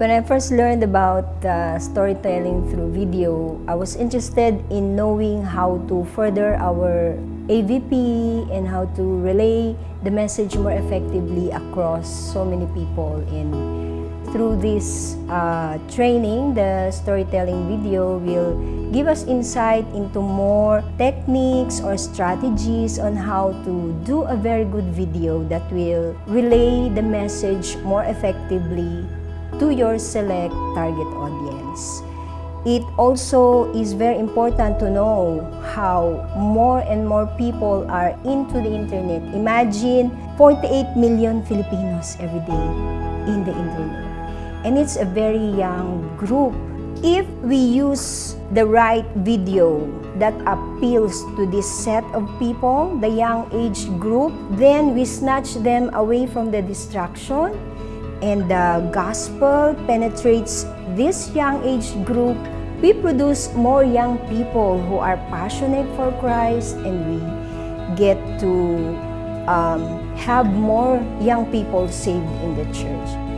When I first learned about uh, storytelling through video, I was interested in knowing how to further our AVP and how to relay the message more effectively across so many people. In through this uh, training, the storytelling video will give us insight into more techniques or strategies on how to do a very good video that will relay the message more effectively to your select target audience. It also is very important to know how more and more people are into the internet. Imagine 48 million Filipinos every day in the internet. And it's a very young group. If we use the right video that appeals to this set of people, the young age group, then we snatch them away from the distraction and the gospel penetrates this young age group, we produce more young people who are passionate for Christ and we get to um, have more young people saved in the church.